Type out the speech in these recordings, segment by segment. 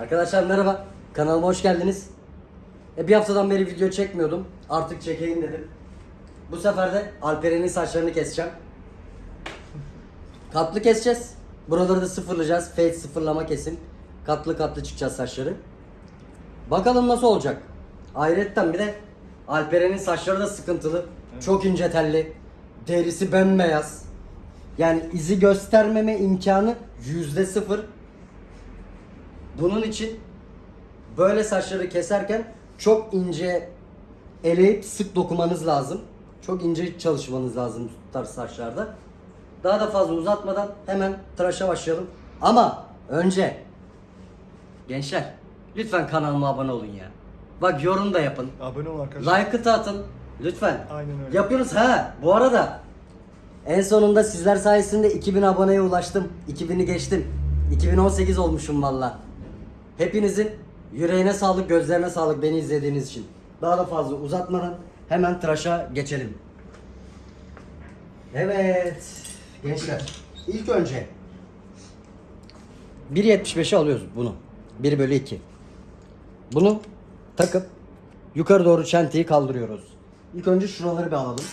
Arkadaşlar merhaba. Kanalıma hoş geldiniz. E, bir haftadan beri video çekmiyordum. Artık çekeyim dedim. Bu sefer de Alperen'in saçlarını keseceğim. Katlı keseceğiz. Buraları da sıfırlayacağız. Fade sıfırlama kesim. Katlı katlı çıkacağız saçları. Bakalım nasıl olacak. Ayrıca bir de Alperen'in saçları da sıkıntılı. Çok ince telli. Derisi bembeyaz. Yani izi göstermeme imkanı yüzde sıfır. Bunun için böyle saçları keserken çok ince eleyip sık dokumanız lazım. Çok ince çalışmanız lazım bu tarz saçlarda. Daha da fazla uzatmadan hemen tıraşa başlayalım. Ama önce gençler lütfen kanalıma abone olun ya. Bak yorum da yapın. Abone olun arkadaşlar. Like'ı da atın. Lütfen. Aynen öyle. Yapıyoruz ha. Bu arada en sonunda sizler sayesinde 2000 aboneye ulaştım. 2000'i geçtim. 2018 olmuşum valla. Hepinizin yüreğine sağlık, gözlerine sağlık beni izlediğiniz için. Daha da fazla uzatmadan hemen tıraşa geçelim. Evet gençler ilk önce 1.75'e alıyoruz bunu. 1 bölü 2. Bunu takıp yukarı doğru çenteyi kaldırıyoruz. İlk önce şuraları bir alalım.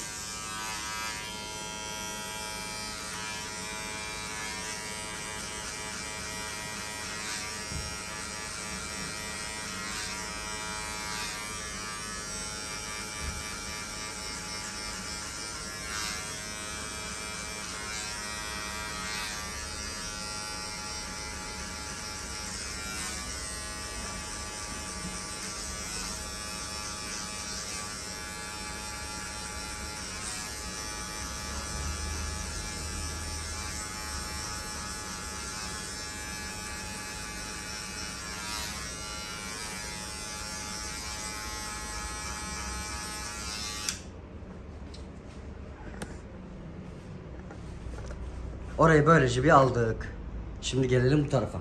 Orayı böylece bir aldık. Şimdi gelelim bu tarafa.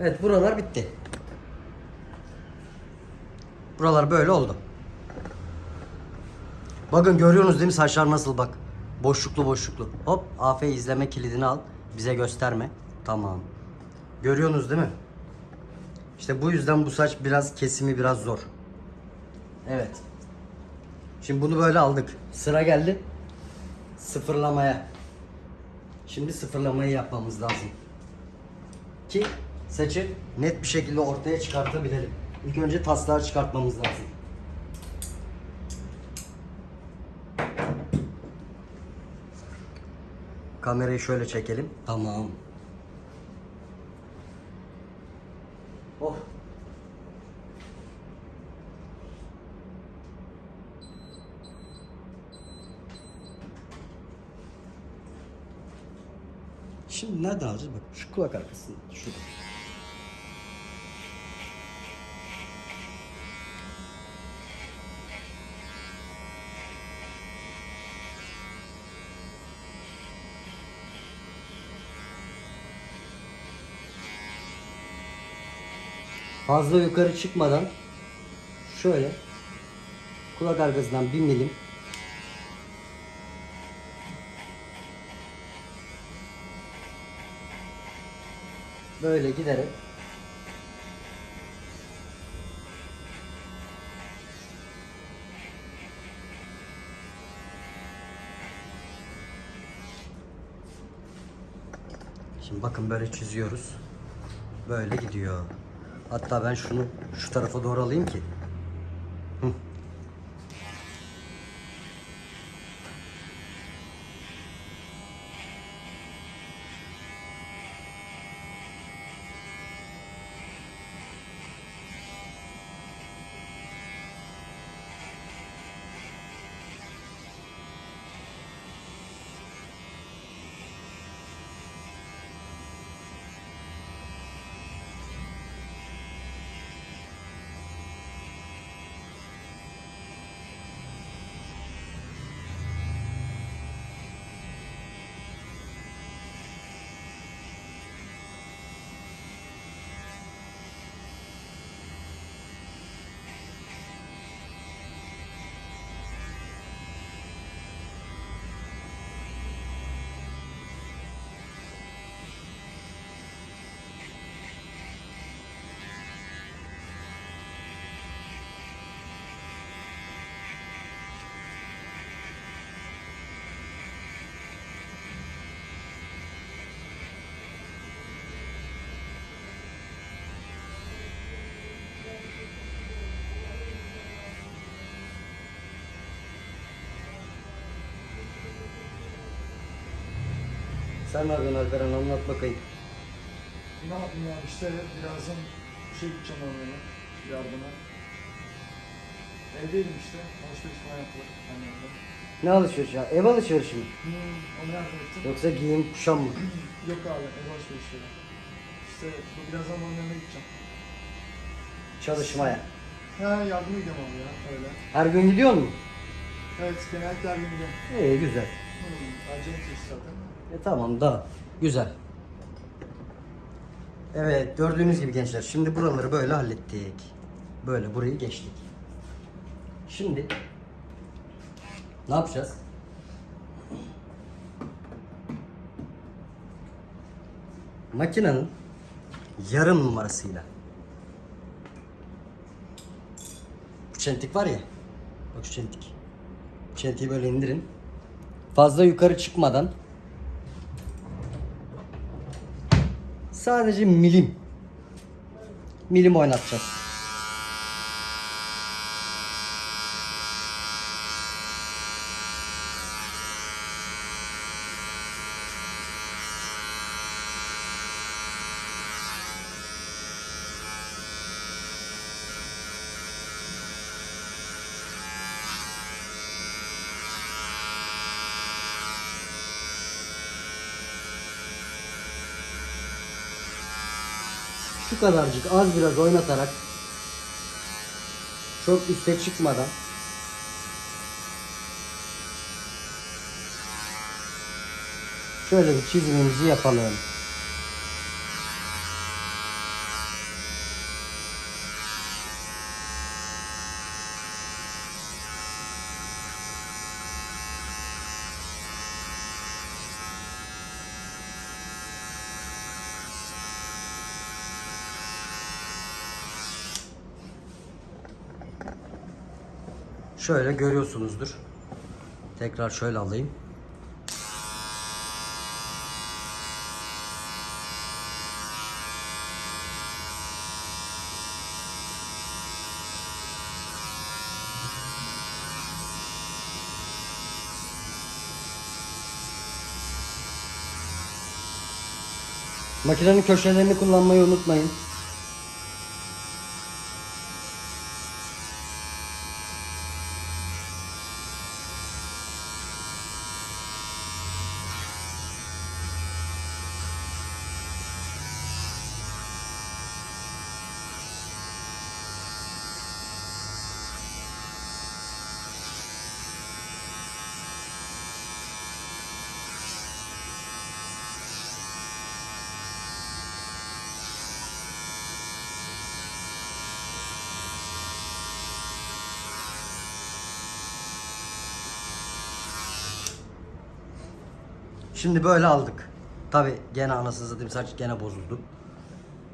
Evet buralar bitti. Buralar böyle oldu. Bakın görüyorsunuz değil mi saçlar nasıl bak. Boşluklu boşluklu. Hop AF izleme kilidini al. Bize gösterme. Tamam. Görüyorsunuz değil mi? İşte bu yüzden bu saç biraz kesimi biraz zor. Evet. Şimdi bunu böyle aldık. Sıra geldi sıfırlamaya. Şimdi sıfırlamayı yapmamız lazım ki saçı net bir şekilde ortaya çıkartabilelim. İlk önce taslağı çıkartmamız lazım. Kamerayı şöyle çekelim. Tamam. Oh. Şimdi nereden alacağız? Bak şu kulak arkasında. Şurada. Fazla yukarı çıkmadan şöyle kulak arkasından bir milim böyle giderek Şimdi bakın böyle çiziyoruz. Böyle gidiyor. Hatta ben şunu şu tarafa doğru alayım ki. Sen ne yapıyorsun Alperen anlat bakayım. Ne yapayım ya işte birazdan şey gideceğim onlara yardıma. Evdeydim işte. Alışveriş falan yaptılar. Annemle. Ne alışveriş ya? Ev alışverişi mi? Hmm, ona yardım ettim. Yoksa giyim kuşam mı? Yok abi ev alışverişleri. İşte bu birazdan onun yanına gideceğim. Çalışmaya. Ha yardıma gidiyorum abi ya öyle. Her gün gidiyor mu? Evet genellikle her gün gidiyorum. İyi güzel. E tamam da güzel. Evet gördüğünüz gibi gençler şimdi buraları böyle hallettik. Böyle burayı geçtik. Şimdi ne yapacağız? Makinenin yarım numarasıyla bu çentik var ya bak şu çentik bu çentiği böyle indirin fazla yukarı çıkmadan sadece milim milim oynatacağız. Kadarcık az biraz oynatarak çok üste çıkmadan şöyle bir çizimimizi yapalım. Şöyle görüyorsunuzdur. Tekrar şöyle alayım. Makinenin köşelerini kullanmayı unutmayın. Şimdi böyle aldık. Tabi gene anasını satayım saç gene bozuldu.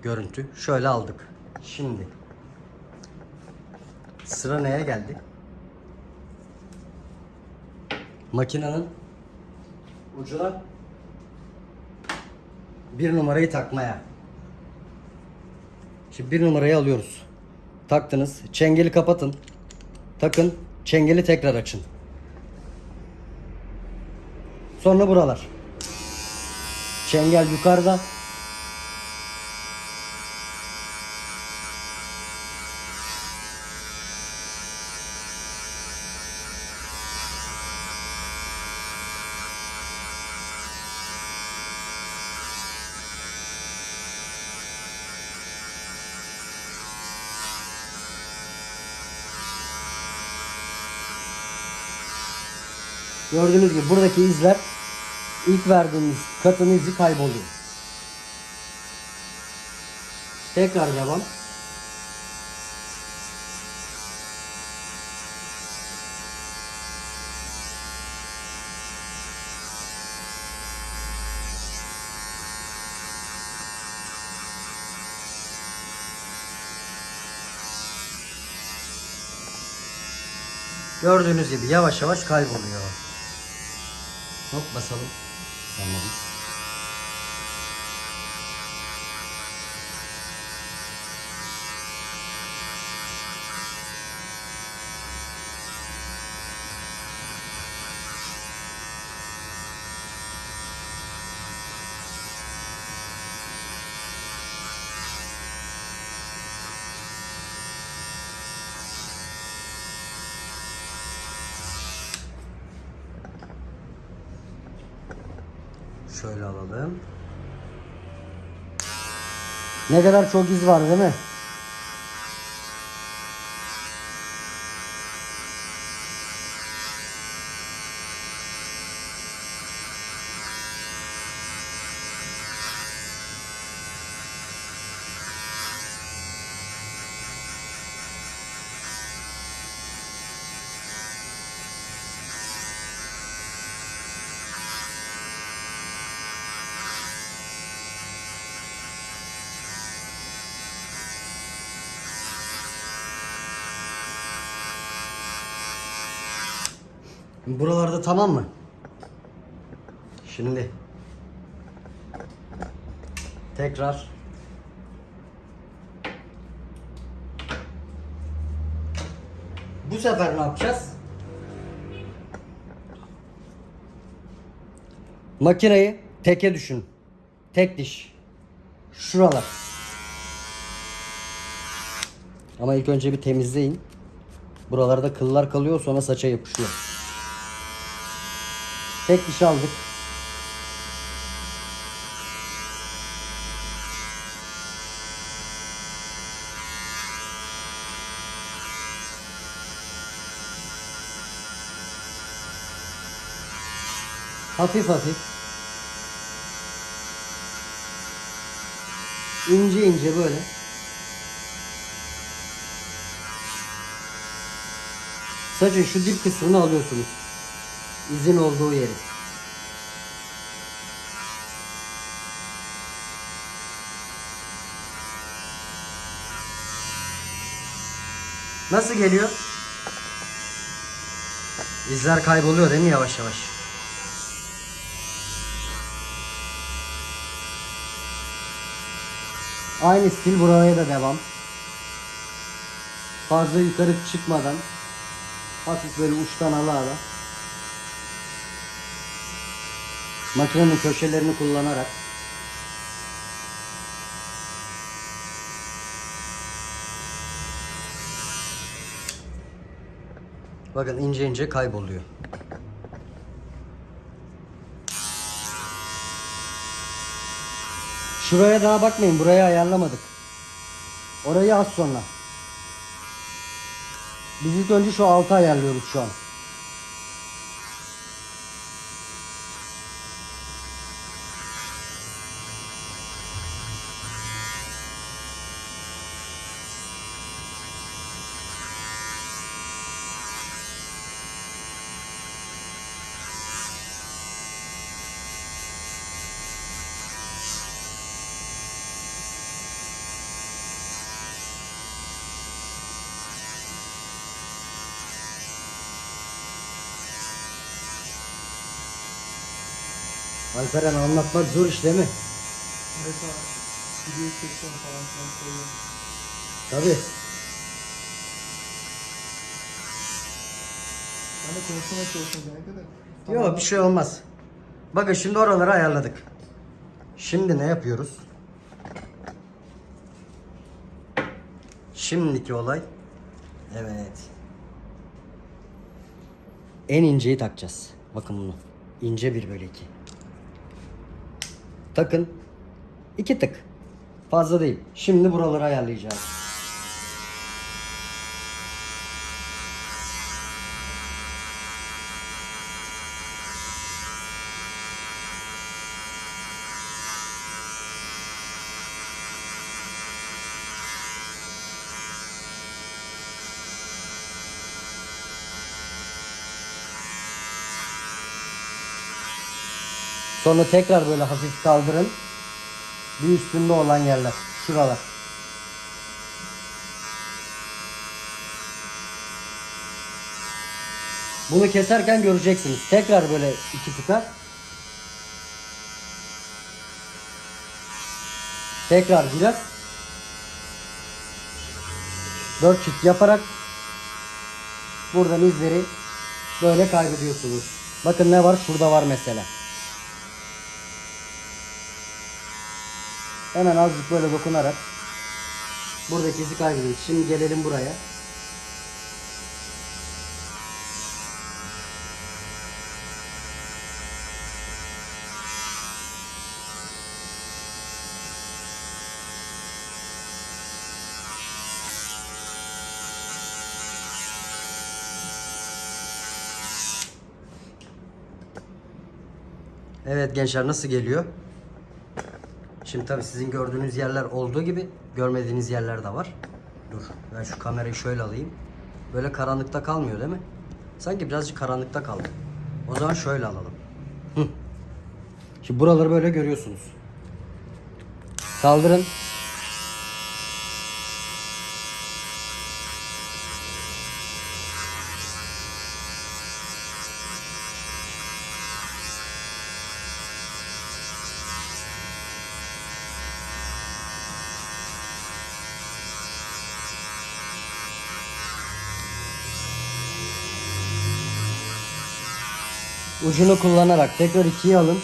Görüntü. Şöyle aldık. Şimdi sıra neye geldi? Makinenin ucuna bir numarayı takmaya. Şimdi bir numarayı alıyoruz. Taktınız. Çengeli kapatın. Takın. Çengeli tekrar açın. Sonra buralar. Çengel yukarıda. Gördüğünüz gibi buradaki izler ilk verdiğimiz katın izi kayboluyor. Tekrar devam. Gördüğünüz gibi yavaş yavaş kayboluyor. Hop basalım. Tamam. Şöyle alalım. Ne kadar çok iz var değil mi? Buralarda tamam mı? Şimdi tekrar bu sefer ne yapacağız? Makineyi teke düşün. Tek diş. Şuralar. Ama ilk önce bir temizleyin. Buralarda kıllar kalıyor sonra saça yapışıyor. Tek diş aldık. Hafif hafif. İnce ince böyle. Saçın şu dip kısmını alıyorsunuz. İzin olduğu yeri. Nasıl geliyor? İzler kayboluyor değil mi yavaş yavaş? Aynı stil buraya da devam. Fazla yukarı çıkmadan hafif böyle uçtan ala ala. Makinenin köşelerini kullanarak Bakın ince ince kayboluyor. Şuraya daha bakmayın. Burayı ayarlamadık. Orayı az sonra. Biz ilk önce şu altı ayarlıyoruz şu an. Alperen anlatmak zor iş değil mi? Mesela video çekiyorum falan filan koyuyorum. Tabii. Ben de konuşmaya çalışıyorum genellikle de. Yok bir şey olmaz. Bakın şimdi oraları ayarladık. Şimdi ne yapıyoruz? Şimdiki olay. Evet. En inceyi takacağız. Bakın bunu. İnce bir bölü iki. Takın. İki tık. Fazla değil. Şimdi buraları ayarlayacağız. Sonra tekrar böyle hafif kaldırın. Bir üstünde olan yerler. Şuralar. Bunu keserken göreceksiniz. Tekrar böyle iki tıkar. Tekrar biraz. Dört çift yaparak buradan izleri böyle kaybediyorsunuz. Bakın ne var? Şurada var mesela. Hemen azıcık böyle dokunarak buradaki izi kaybediyoruz. Şimdi gelelim buraya. Evet gençler nasıl geliyor? Şimdi tabii sizin gördüğünüz yerler olduğu gibi görmediğiniz yerler de var. Dur ben şu kamerayı şöyle alayım. Böyle karanlıkta kalmıyor değil mi? Sanki birazcık karanlıkta kaldı. O zaman şöyle alalım. Hı. Şimdi buraları böyle görüyorsunuz. Kaldırın. Ucunu kullanarak tekrar ikiye alın.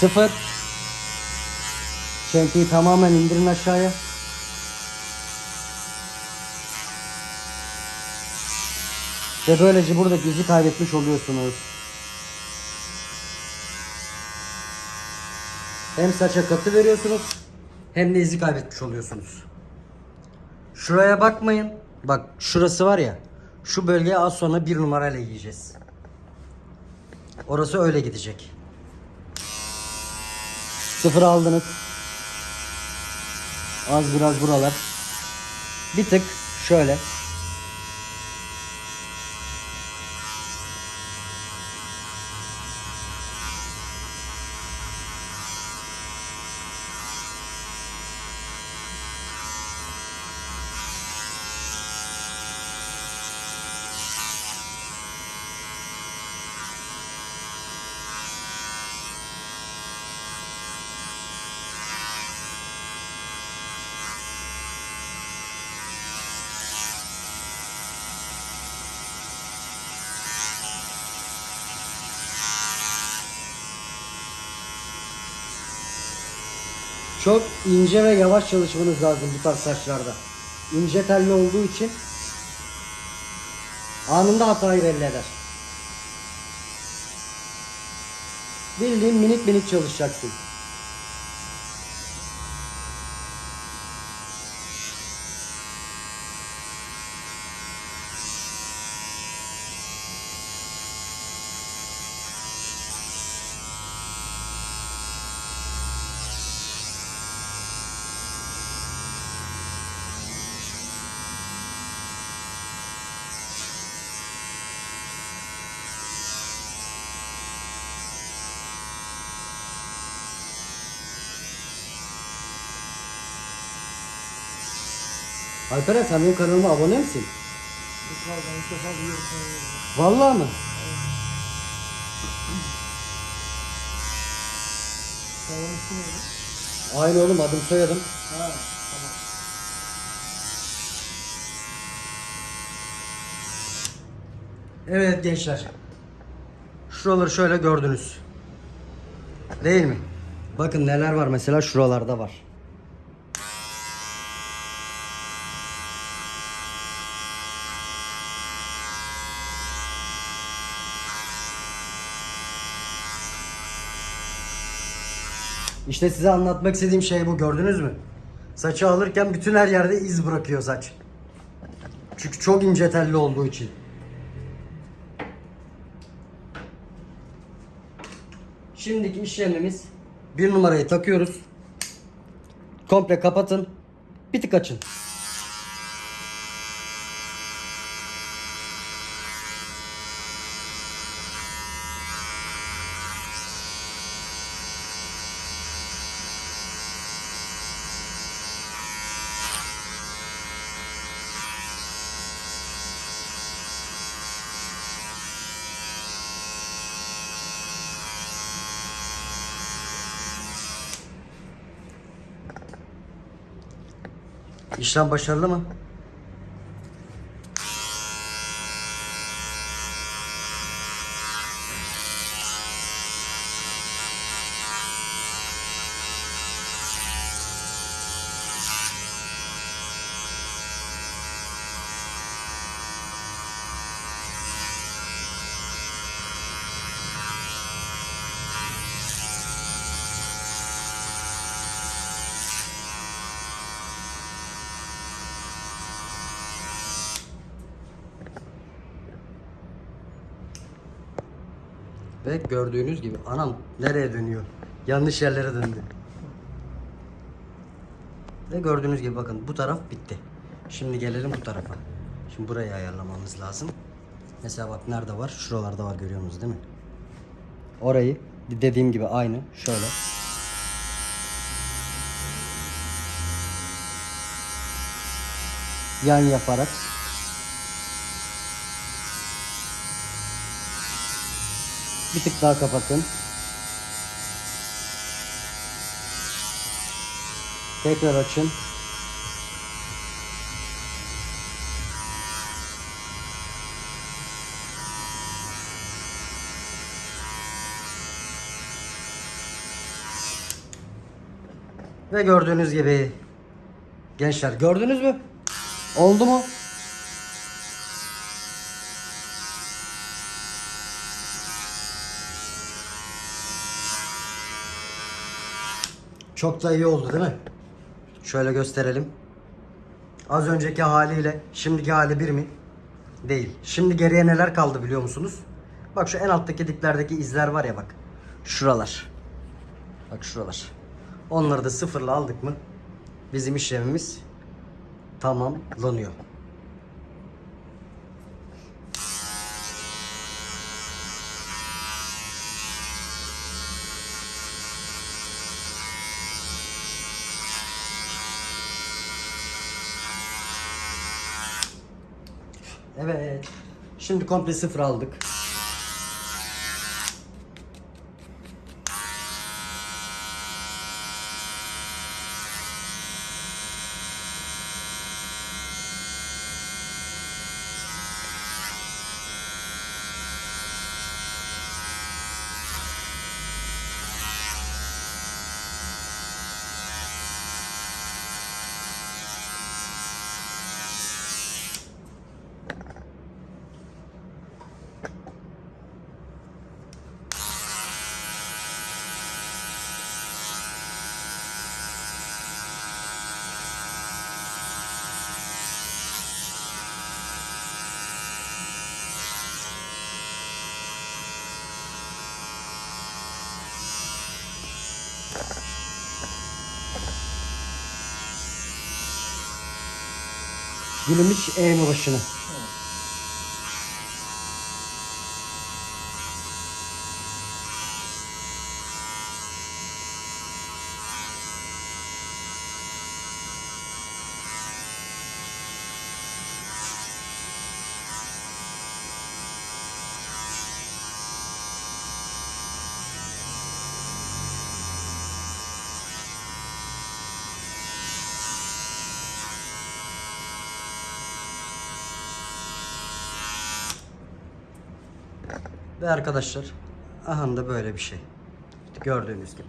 Sıfır. Çentiyi tamamen indirin aşağıya. Ve böylece buradaki izi kaybetmiş oluyorsunuz. Hem saça katı veriyorsunuz hem de izi kaybetmiş oluyorsunuz. Şuraya bakmayın. Bak şurası var ya. Şu bölgeye az sonra bir numarayla yiyeceğiz. Orası öyle gidecek. Sıfır aldınız. Az biraz buralar. Bir tık şöyle. Çok ince ve yavaş çalışmanız lazım bu tarz saçlarda. İnce telli olduğu için anında hatayı belli eder. Bildiğin minik minik çalışacaksın. Alperen sen benim kanalıma abone misin? Vallahi mı? Aynı oğlum adım soyadım. Evet gençler. Şuraları şöyle gördünüz. Değil mi? Bakın neler var mesela şuralarda var. İşte size anlatmak istediğim şey bu gördünüz mü? Saçı alırken bütün her yerde iz bırakıyor saç. Çünkü çok ince telli olduğu için. Şimdiki işlemimiz bir numarayı takıyoruz. Komple kapatın. Bir tık açın. İşlem başarılı mı? Ve gördüğünüz gibi anam nereye dönüyor? Yanlış yerlere döndü. Ve gördüğünüz gibi bakın bu taraf bitti. Şimdi gelelim bu tarafa. Şimdi burayı ayarlamamız lazım. Mesela bak nerede var? Şuralarda var görüyorsunuz değil mi? Orayı dediğim gibi aynı şöyle. Yan yaparak bir tık daha kapatın. Tekrar açın. Ve gördüğünüz gibi gençler gördünüz mü? Oldu mu? Çok da iyi oldu değil mi? Şöyle gösterelim. Az önceki haliyle şimdiki hali bir mi? Değil. Şimdi geriye neler kaldı biliyor musunuz? Bak şu en alttaki diplerdeki izler var ya bak. Şuralar. Bak şuralar. Onları da sıfırla aldık mı bizim işlemimiz tamamlanıyor. Evet. Şimdi komple sıfır aldık. Gülümüş eğme başını. Ve arkadaşlar aha da böyle bir şey. Gördüğünüz gibi.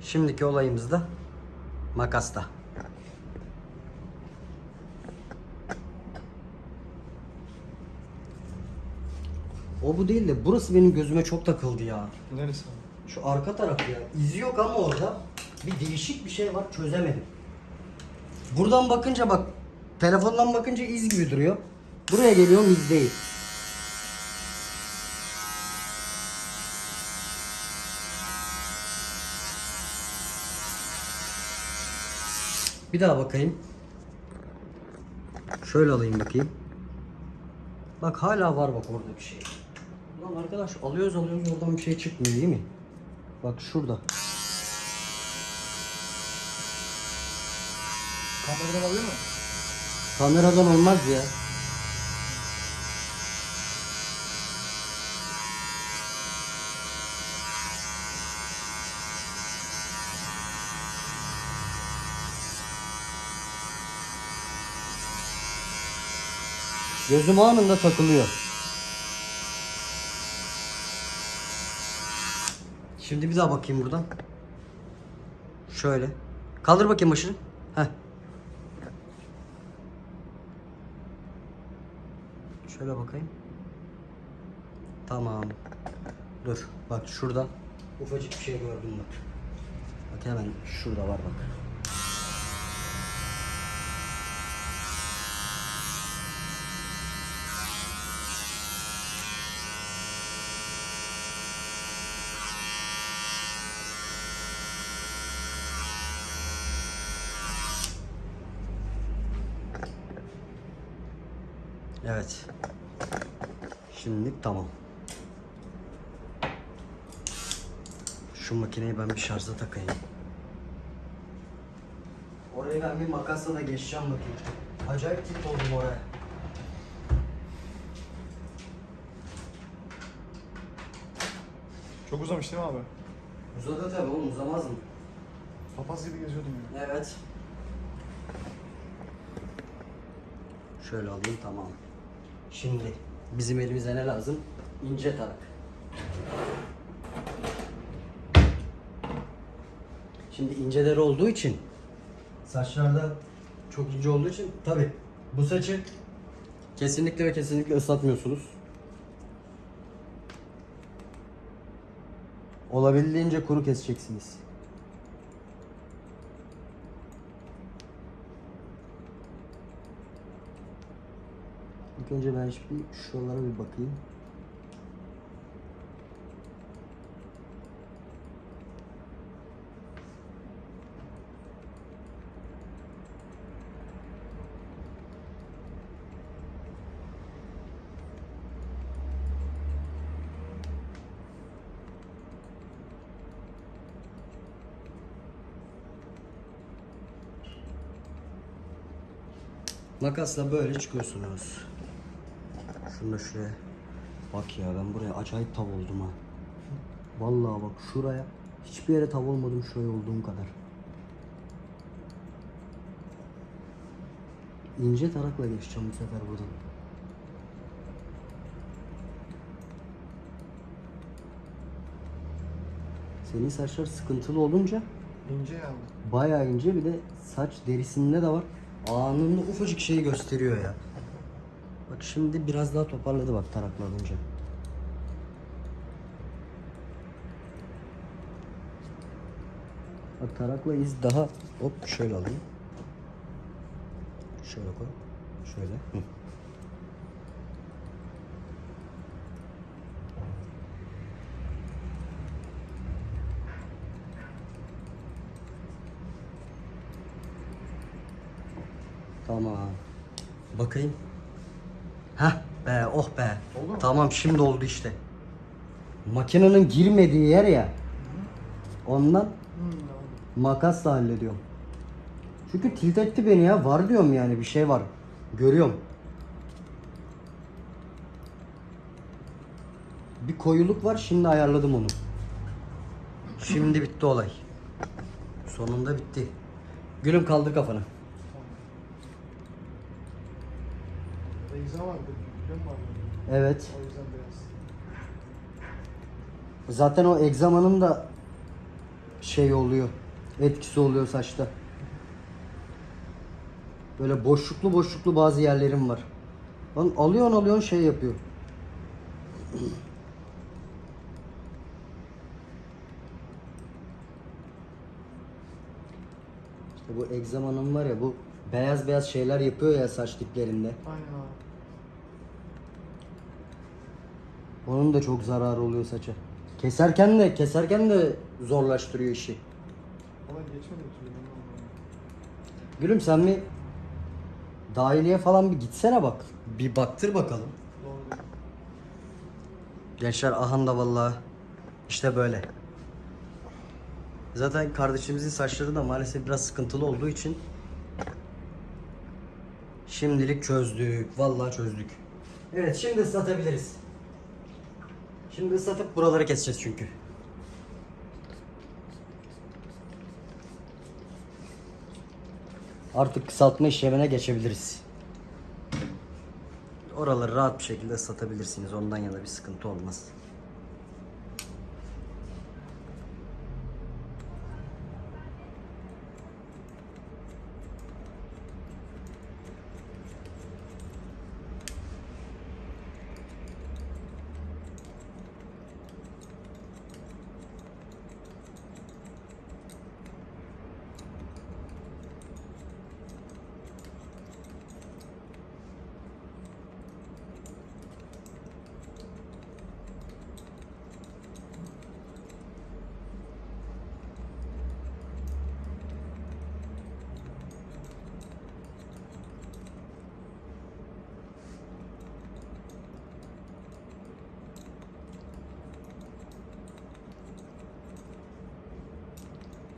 Şimdiki olayımız da makasta. O bu değil de burası benim gözüme çok takıldı ya. Neresi? Şu arka taraf ya. İzi yok ama orada bir değişik bir şey var çözemedim. Buradan bakınca bak telefondan bakınca iz gibi duruyor. Buraya geliyorum iz değil. Bir daha bakayım. Şöyle alayım bakayım. Bak hala var bak orada bir şey. Lan arkadaş alıyoruz alıyoruz oradan bir şey çıkmıyor değil mi? Bak şurada. Kameradan alıyor mu? Kameradan olmaz ya. Gözüm anında takılıyor. Şimdi bir daha bakayım buradan. Şöyle. Kaldır bakayım başını. Heh. Şöyle bakayım. Tamam. Dur. Bak şurada ufacık bir şey gördüm bak. Bak hemen şurada var bak. Evet. Şimdilik tamam. Şu makineyi ben bir şarja takayım. Orayı ben bir makasla da geçeceğim bakayım. Acayip tip oldum oraya. Çok uzamış değil mi abi? Uzadı tabii oğlum uzamaz mı? Papaz gibi geziyordum ya. Evet. Şöyle alayım tamam. Şimdi bizim elimize ne lazım? İnce tarak. Şimdi inceleri olduğu için saçlarda çok ince olduğu için tabi bu saçı kesinlikle ve kesinlikle ıslatmıyorsunuz. Olabildiğince kuru keseceksiniz. İlk önce ben bir şuralara bir bakayım. Makasla böyle çıkıyorsunuz. Şunu da şuraya. Bak ya ben buraya acayip tav oldum ha. Vallahi bak şuraya. Hiçbir yere tav olmadım şuraya olduğum kadar. İnce tarakla geçeceğim bu sefer buradan. Senin saçlar sıkıntılı olunca İnce ya bu. bayağı ince bir de saç derisinde de var. Anında ufacık şeyi gösteriyor ya. Şimdi biraz daha toparladı bak tarakla alınca. Bak tarakla iz daha hop şöyle alayım. Şöyle koy. Şöyle. Hı. Tamam. Bakayım. Be oh be. Oldu mu? Tamam şimdi oldu işte. Makinenin girmediği yer ya. Ondan Hmm, makasla hallediyorum. Çünkü tilt etti beni ya. Var diyorum yani bir şey var. Görüyorum. Bir koyuluk var şimdi ayarladım onu. Şimdi bitti olay. Sonunda bitti. Gülüm kaldır kafanı. Beyza var bir biliyor musun abi? Evet. Zaten o egzamanın da şey oluyor. Etkisi oluyor saçta. Böyle boşluklu boşluklu bazı yerlerim var. Lan alıyorsun alıyorsun şey yapıyor. İşte bu egzamanın var ya bu beyaz beyaz şeyler yapıyor ya saç diplerinde. Aynen abi. Onun da çok zararı oluyor saça. Keserken de keserken de zorlaştırıyor işi. Ama geçmedi bir türlü. Gülüm sen bir dahiliye falan bir gitsene bak. Bir baktır bakalım. Doğru. Gençler ahan da vallahi işte böyle. Zaten kardeşimizin saçları da maalesef biraz sıkıntılı olduğu için şimdilik çözdük. Vallahi çözdük. Evet şimdi ıslatabiliriz. Şimdi ıslatıp buraları keseceğiz çünkü. Artık kısaltma işlemine geçebiliriz. Oraları rahat bir şekilde ıslatabilirsiniz. Ondan yana bir sıkıntı olmaz.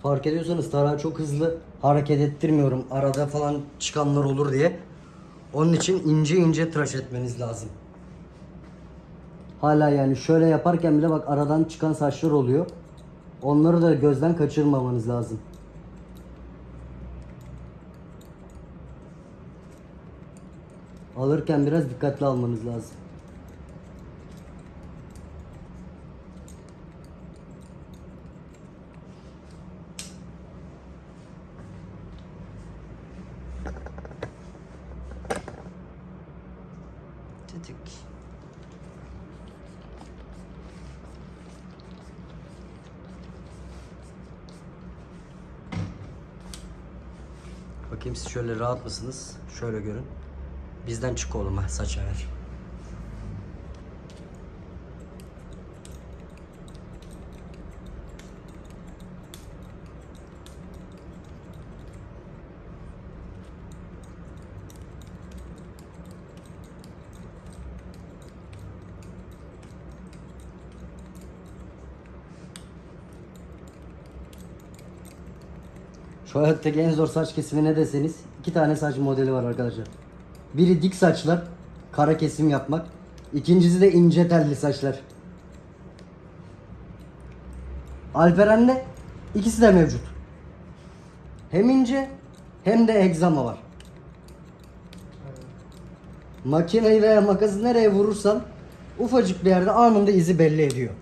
Fark ediyorsanız tarağı çok hızlı hareket ettirmiyorum. Arada falan çıkanlar olur diye. Onun için ince ince tıraş etmeniz lazım. Hala yani şöyle yaparken bile bak aradan çıkan saçlar oluyor. Onları da gözden kaçırmamanız lazım. Alırken biraz dikkatli almanız lazım. Tetik. Bakayım siz şöyle rahat mısınız? Şöyle görün. Bizden çık oğlum ha saça ver. Şu hayattaki en zor saç kesimi ne deseniz iki tane saç modeli var arkadaşlar. Biri dik saçlar, kara kesim yapmak. İkincisi de ince telli saçlar. Alperen'de ikisi de mevcut. Hem ince hem de egzama var. Makineyi veya makası nereye vurursan ufacık bir yerde anında izi belli ediyor.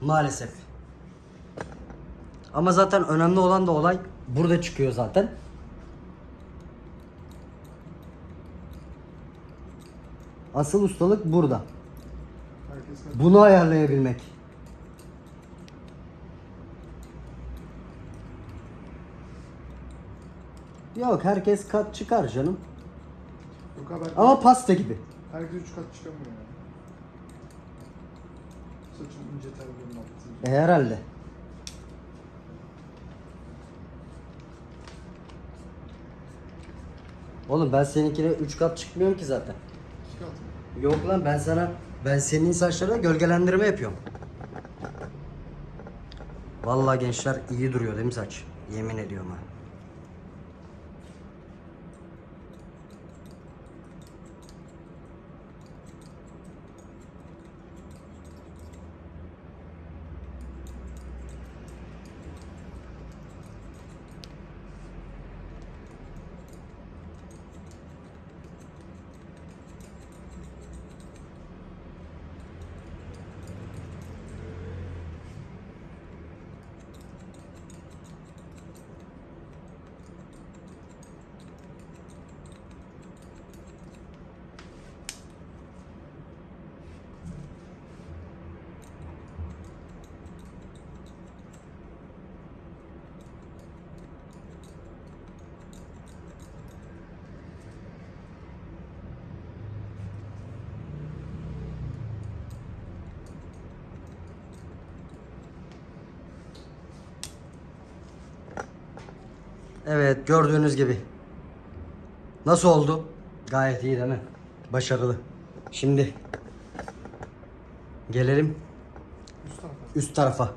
Maalesef. Ama zaten önemli olan da olay burada çıkıyor zaten. Asıl ustalık burada. Bunu ayarlayabilmek. Yok herkes kat çıkar canım. Yok abi herkes, Ama pasta gibi. herkes üç kat çıkamıyor yani. Saçın ince tellerini E, attı. herhalde. Oğlum ben seninkine 3 kat çıkmıyorum ki zaten. İki kat mı? Yok lan ben sana ben senin saçlarına gölgelendirme yapıyorum. Vallahi gençler iyi duruyor değil mi saç? Yemin ediyorum ha. Evet gördüğünüz gibi. Nasıl oldu? Gayet iyi değil mi? Başarılı. Şimdi gelelim Üst tarafa. üst tarafa.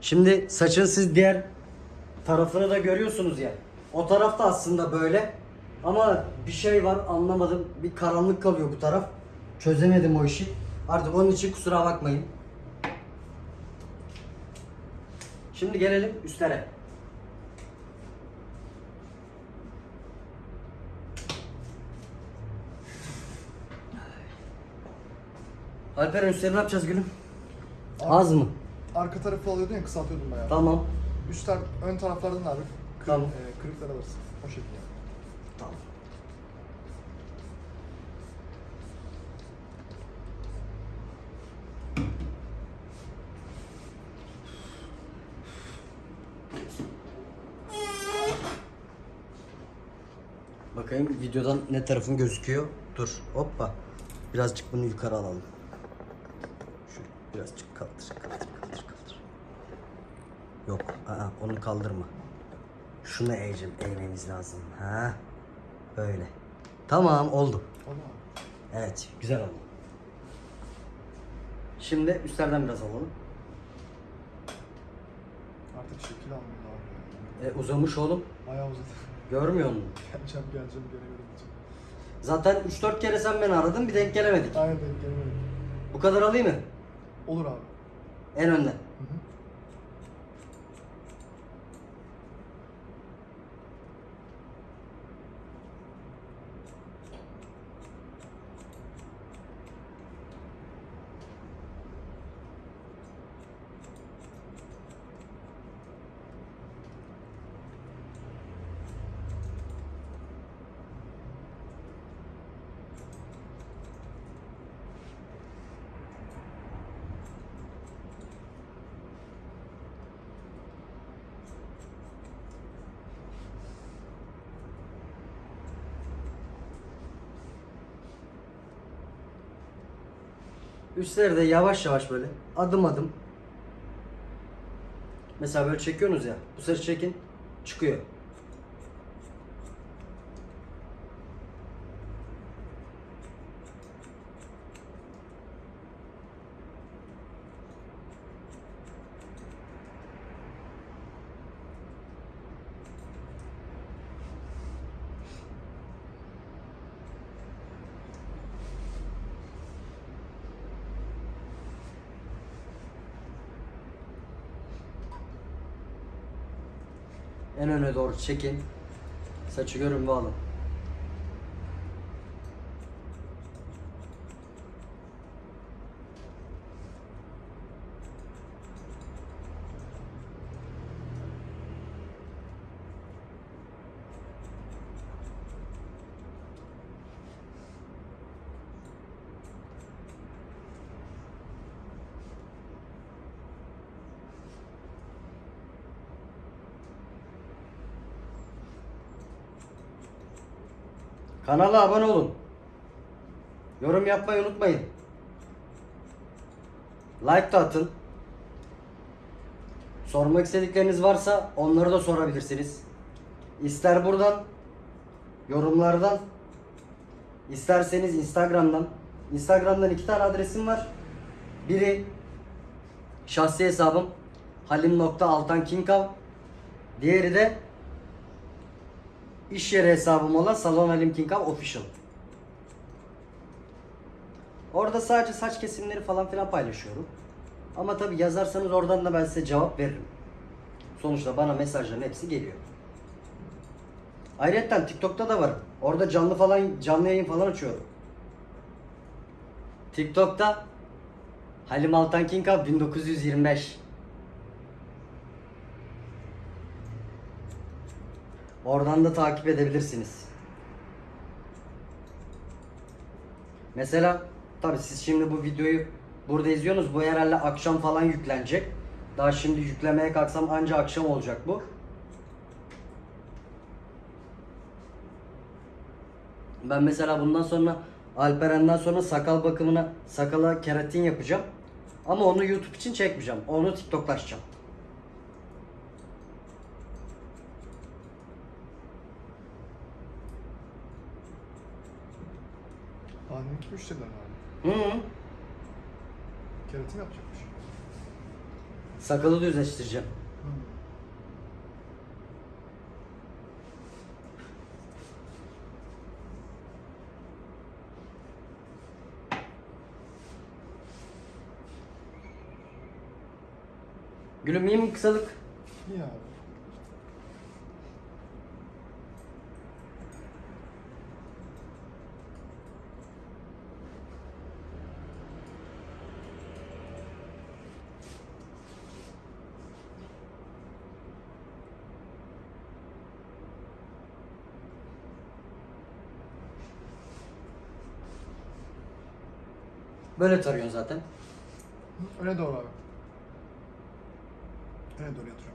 Şimdi saçın siz diğer tarafını da görüyorsunuz ya. O tarafta aslında böyle. Ama bir şey var anlamadım. Bir karanlık kalıyor bu taraf. Çözemedim o işi. Artık onun için kusura bakmayın. Şimdi gelelim üstlere. Alperen üstleri ne yapacağız gülüm? Az mı? Arka tarafı alıyordun ya kısaltıyordum bayağı. Tamam. Üst tar ön taraflardan abi kır, Tamam. e, kırıklar alırsın. O şekilde. Tamam. Bakayım videodan ne tarafın gözüküyor. Dur. Hoppa. Birazcık bunu yukarı alalım. Birazcık kaldır, kaldır, kaldır, kaldır. Yok, aa, onu kaldırma. Şunu eğeceğim, eğmemiz lazım. Ha, böyle. Tamam, oldu. Tamam. Evet, güzel oldu. Şimdi üstlerden biraz alalım. Şekil almıyor abi. E, uzamış oğlum. Bayağı uzadı. Görmüyor musun? geleceğim geleceğim gene göremeyeceğim. Zaten 3-4 kere sen beni aradın bir denk gelemedik. Aynen denk gelemedim. Bu kadar alayım mı? Olur abi. En önden. Hı hı. Üstleri de yavaş yavaş böyle adım adım. Mesela böyle çekiyorsunuz ya. Bu sefer çekin çıkıyor. En öne doğru çekin. Saçı görün ve alın. Kanala abone olun. Yorum yapmayı unutmayın. Like da atın. Sormak istedikleriniz varsa onları da sorabilirsiniz. İster buradan, yorumlardan, isterseniz Instagram'dan. Instagram'dan iki tane adresim var. Biri şahsi hesabım halim.altankinkav. Diğeri de İş yeri hesabım olan Salon Halim Kinkav Official. Orada sadece saç kesimleri falan filan paylaşıyorum. Ama tabi yazarsanız oradan da ben size cevap veririm. Sonuçta bana mesajların hepsi geliyor. Ayrıca TikTok'ta da varım. Orada canlı falan canlı yayın falan açıyorum. TikTok'ta Halim Altan Kinkav 1925. Oradan da takip edebilirsiniz. Mesela tabi siz şimdi bu videoyu burada izliyorsunuz. Bu herhalde akşam falan yüklenecek. Daha şimdi yüklemeye kalksam anca akşam olacak bu. Ben mesela bundan sonra Alperen'den sonra sakal bakımına sakala keratin yapacağım. Ama onu YouTube için çekmeyeceğim. Onu TikTok'laşacağım. Annemki müşteriler abi. Hı -hı. Keratin yapacakmış. Sakalı düzleştireceğim. Hı. Gülüm iyi mi kısalık? İyi abi. Böyle tarıyorsun zaten. Öne doğru abi. Öne doğru yatırıyorum.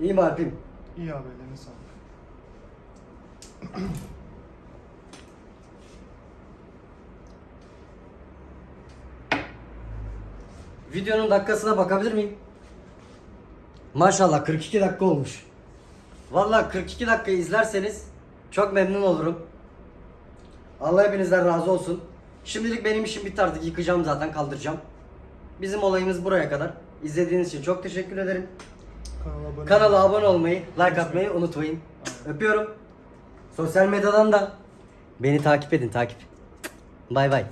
İyi mi Alp'im? İyi abi ellerine sağlık. Videonun dakikasına bakabilir miyim? Maşallah 42 dakika olmuş. Vallahi 42 dakika izlerseniz çok memnun olurum. Allah hepinizden razı olsun. Şimdilik benim işim bitti artık yıkacağım zaten kaldıracağım. Bizim olayımız buraya kadar. İzlediğiniz için çok teşekkür ederim. Kanala abone Kanala abone olmayı, like atmayı unutmayın. Öpüyorum. Sosyal medyadan da beni takip edin takip. Bay bay.